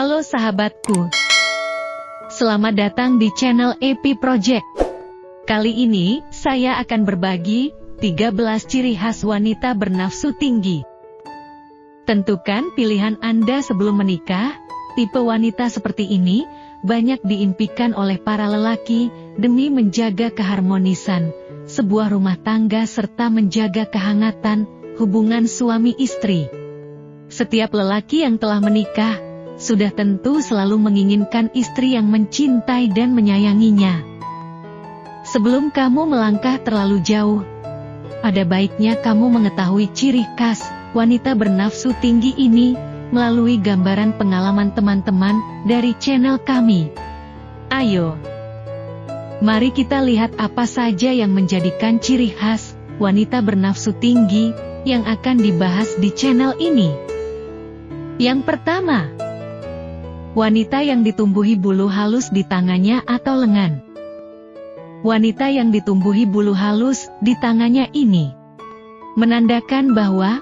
Halo sahabatku. Selamat datang di channel EP Project. Kali ini, saya akan berbagi 13 ciri khas wanita bernafsu tinggi. Tentukan pilihan Anda sebelum menikah, tipe wanita seperti ini banyak diimpikan oleh para lelaki demi menjaga keharmonisan sebuah rumah tangga serta menjaga kehangatan hubungan suami istri. Setiap lelaki yang telah menikah sudah tentu selalu menginginkan istri yang mencintai dan menyayanginya. Sebelum kamu melangkah terlalu jauh, ada baiknya kamu mengetahui ciri khas wanita bernafsu tinggi ini melalui gambaran pengalaman teman-teman dari channel kami. Ayo, mari kita lihat apa saja yang menjadikan ciri khas wanita bernafsu tinggi yang akan dibahas di channel ini. Yang pertama, Wanita yang ditumbuhi bulu halus di tangannya atau lengan. Wanita yang ditumbuhi bulu halus di tangannya ini menandakan bahwa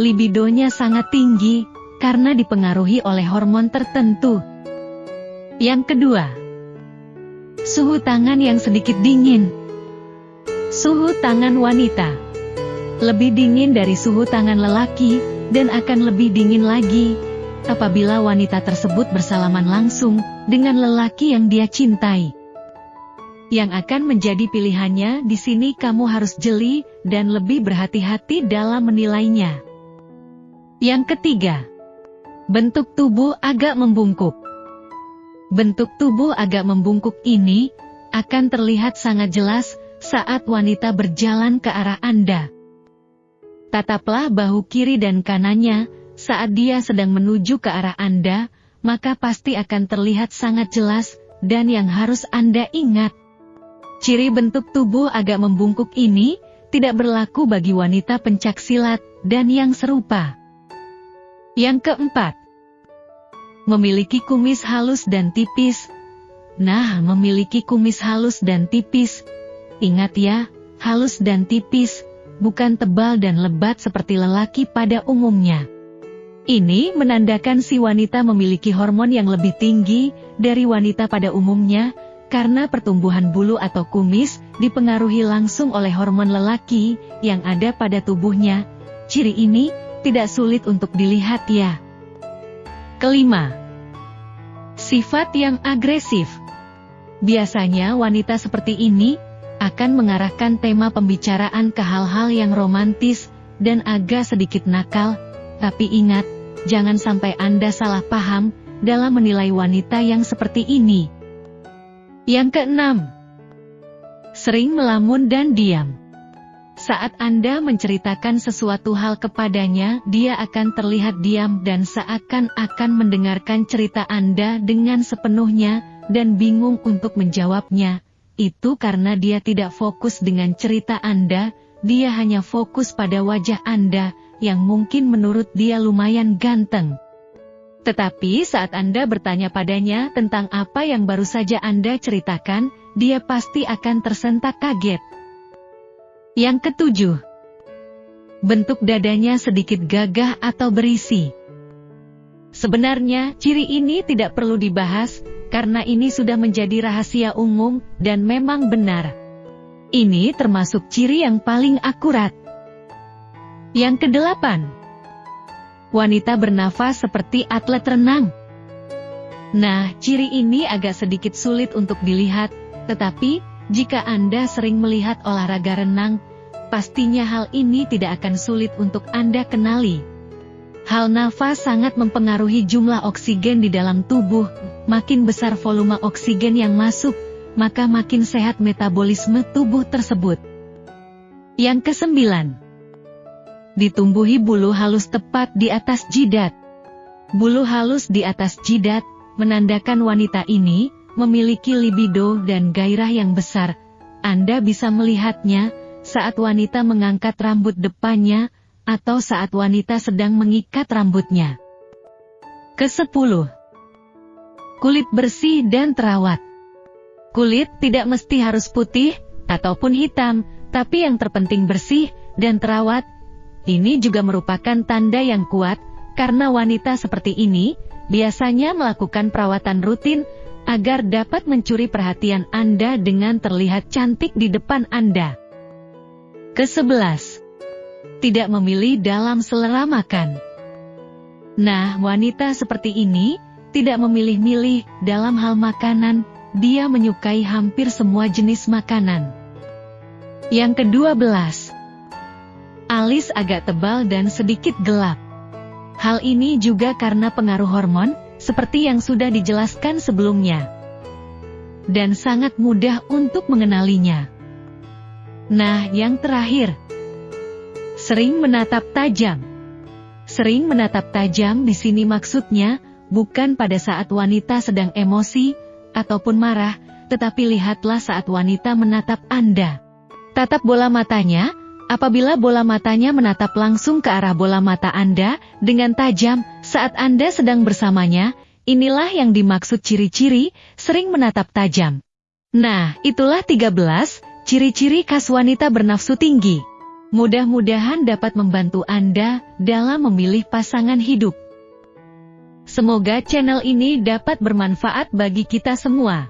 libidonya sangat tinggi karena dipengaruhi oleh hormon tertentu. Yang kedua, suhu tangan yang sedikit dingin. Suhu tangan wanita lebih dingin dari suhu tangan lelaki dan akan lebih dingin lagi apabila wanita tersebut bersalaman langsung dengan lelaki yang dia cintai. Yang akan menjadi pilihannya di sini kamu harus jeli dan lebih berhati-hati dalam menilainya. Yang ketiga, bentuk tubuh agak membungkuk. Bentuk tubuh agak membungkuk ini akan terlihat sangat jelas saat wanita berjalan ke arah Anda. Tataplah bahu kiri dan kanannya saat dia sedang menuju ke arah Anda, maka pasti akan terlihat sangat jelas, dan yang harus Anda ingat. Ciri bentuk tubuh agak membungkuk ini, tidak berlaku bagi wanita pencak silat, dan yang serupa. Yang keempat, memiliki kumis halus dan tipis. Nah, memiliki kumis halus dan tipis. Ingat ya, halus dan tipis, bukan tebal dan lebat seperti lelaki pada umumnya. Ini menandakan si wanita memiliki hormon yang lebih tinggi dari wanita pada umumnya, karena pertumbuhan bulu atau kumis dipengaruhi langsung oleh hormon lelaki yang ada pada tubuhnya. Ciri ini tidak sulit untuk dilihat ya. Kelima, sifat yang agresif. Biasanya wanita seperti ini akan mengarahkan tema pembicaraan ke hal-hal yang romantis dan agak sedikit nakal, tapi ingat, jangan sampai Anda salah paham dalam menilai wanita yang seperti ini. Yang keenam, sering melamun dan diam. Saat Anda menceritakan sesuatu hal kepadanya, dia akan terlihat diam dan seakan-akan mendengarkan cerita Anda dengan sepenuhnya dan bingung untuk menjawabnya. Itu karena dia tidak fokus dengan cerita Anda, dia hanya fokus pada wajah Anda, yang mungkin menurut dia lumayan ganteng. Tetapi saat Anda bertanya padanya tentang apa yang baru saja Anda ceritakan, dia pasti akan tersentak kaget. Yang ketujuh, bentuk dadanya sedikit gagah atau berisi. Sebenarnya, ciri ini tidak perlu dibahas, karena ini sudah menjadi rahasia umum, dan memang benar. Ini termasuk ciri yang paling akurat. Yang kedelapan, wanita bernafas seperti atlet renang. Nah, ciri ini agak sedikit sulit untuk dilihat, tetapi jika Anda sering melihat olahraga renang, pastinya hal ini tidak akan sulit untuk Anda kenali. Hal nafas sangat mempengaruhi jumlah oksigen di dalam tubuh, makin besar volume oksigen yang masuk, maka makin sehat metabolisme tubuh tersebut. Yang kesembilan, ditumbuhi bulu halus tepat di atas jidat. Bulu halus di atas jidat menandakan wanita ini memiliki libido dan gairah yang besar. Anda bisa melihatnya saat wanita mengangkat rambut depannya atau saat wanita sedang mengikat rambutnya. Kesepuluh, kulit bersih dan terawat. Kulit tidak mesti harus putih ataupun hitam, tapi yang terpenting bersih dan terawat ini juga merupakan tanda yang kuat, karena wanita seperti ini biasanya melakukan perawatan rutin agar dapat mencuri perhatian Anda dengan terlihat cantik di depan Anda. Kesebelas, tidak memilih dalam selera makan. Nah, wanita seperti ini tidak memilih-milih dalam hal makanan, dia menyukai hampir semua jenis makanan. Yang kedua belas, alis agak tebal dan sedikit gelap. Hal ini juga karena pengaruh hormon, seperti yang sudah dijelaskan sebelumnya. Dan sangat mudah untuk mengenalinya. Nah, yang terakhir, sering menatap tajam. Sering menatap tajam di sini maksudnya bukan pada saat wanita sedang emosi ataupun marah, tetapi lihatlah saat wanita menatap Anda. Tatap bola matanya, apabila bola matanya menatap langsung ke arah bola mata Anda dengan tajam saat Anda sedang bersamanya, inilah yang dimaksud ciri-ciri sering menatap tajam. Nah, itulah 13 ciri-ciri khas wanita bernafsu tinggi. Mudah-mudahan dapat membantu Anda dalam memilih pasangan hidup. Semoga channel ini dapat bermanfaat bagi kita semua.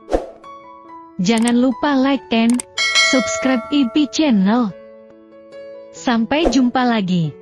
Jangan lupa like and subscribe IP channel. Sampai jumpa lagi.